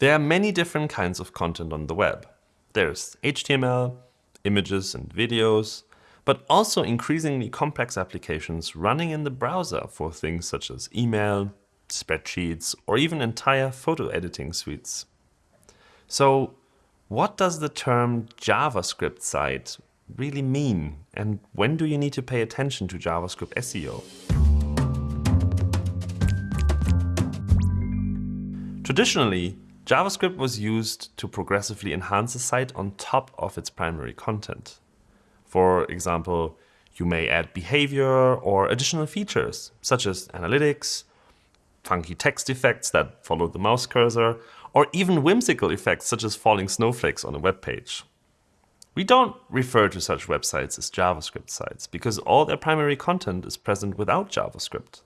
There are many different kinds of content on the web. There's HTML, images and videos, but also increasingly complex applications running in the browser for things such as email, spreadsheets, or even entire photo editing suites. So what does the term JavaScript site really mean? And when do you need to pay attention to JavaScript SEO? Traditionally, JavaScript was used to progressively enhance a site on top of its primary content. For example, you may add behavior or additional features, such as analytics, funky text effects that follow the mouse cursor, or even whimsical effects such as falling snowflakes on a web page. We don't refer to such websites as JavaScript sites because all their primary content is present without JavaScript.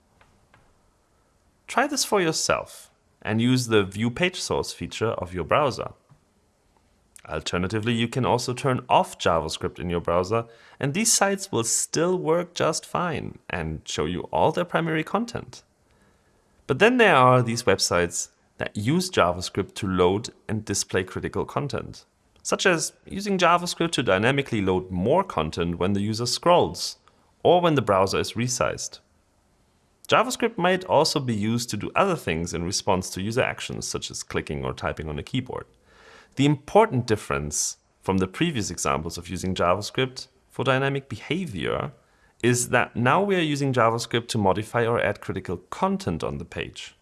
Try this for yourself and use the View Page Source feature of your browser. Alternatively, you can also turn off JavaScript in your browser and these sites will still work just fine and show you all their primary content. But then there are these websites that use JavaScript to load and display critical content, such as using JavaScript to dynamically load more content when the user scrolls, or when the browser is resized. JavaScript might also be used to do other things in response to user actions, such as clicking or typing on a keyboard. The important difference from the previous examples of using JavaScript for dynamic behavior is that now we are using JavaScript to modify or add critical content on the page.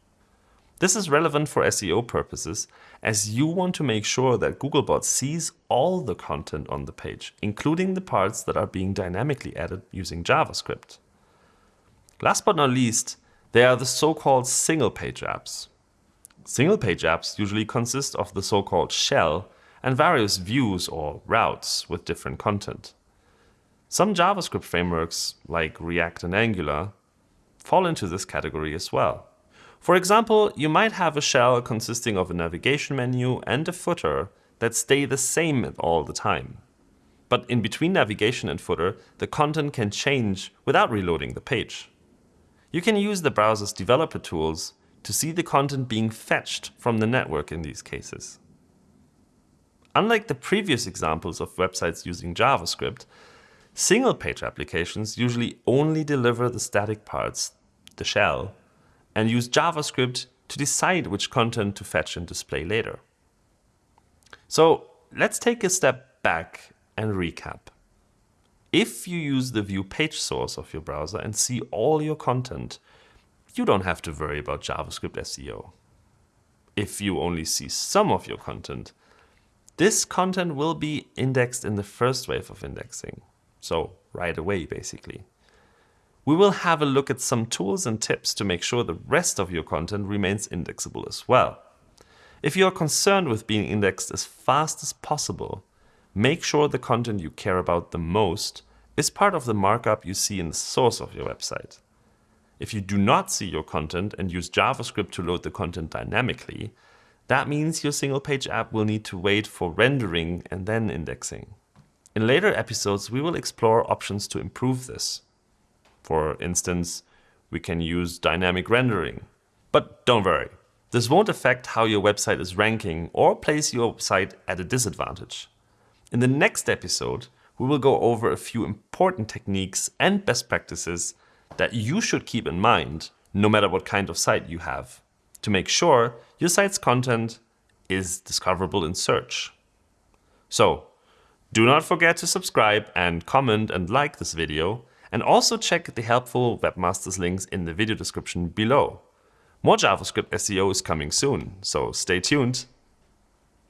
This is relevant for SEO purposes as you want to make sure that Googlebot sees all the content on the page, including the parts that are being dynamically added using JavaScript. Last but not least, there are the so-called single-page apps. Single-page apps usually consist of the so-called shell and various views or routes with different content. Some JavaScript frameworks, like React and Angular, fall into this category as well. For example, you might have a shell consisting of a navigation menu and a footer that stay the same all the time. But in between navigation and footer, the content can change without reloading the page. You can use the browser's developer tools to see the content being fetched from the network in these cases. Unlike the previous examples of websites using JavaScript, single-page applications usually only deliver the static parts, the shell, and use JavaScript to decide which content to fetch and display later. So let's take a step back and recap. If you use the view page source of your browser and see all your content, you don't have to worry about JavaScript SEO. If you only see some of your content, this content will be indexed in the first wave of indexing. So right away, basically. We will have a look at some tools and tips to make sure the rest of your content remains indexable as well. If you are concerned with being indexed as fast as possible, make sure the content you care about the most is part of the markup you see in the source of your website. If you do not see your content and use JavaScript to load the content dynamically, that means your single page app will need to wait for rendering and then indexing. In later episodes, we will explore options to improve this. For instance, we can use dynamic rendering. But don't worry, this won't affect how your website is ranking or place your site at a disadvantage. In the next episode, we will go over a few important techniques and best practices that you should keep in mind no matter what kind of site you have to make sure your site's content is discoverable in search. So do not forget to subscribe and comment and like this video and also check the helpful webmasters links in the video description below. More JavaScript SEO is coming soon, so stay tuned.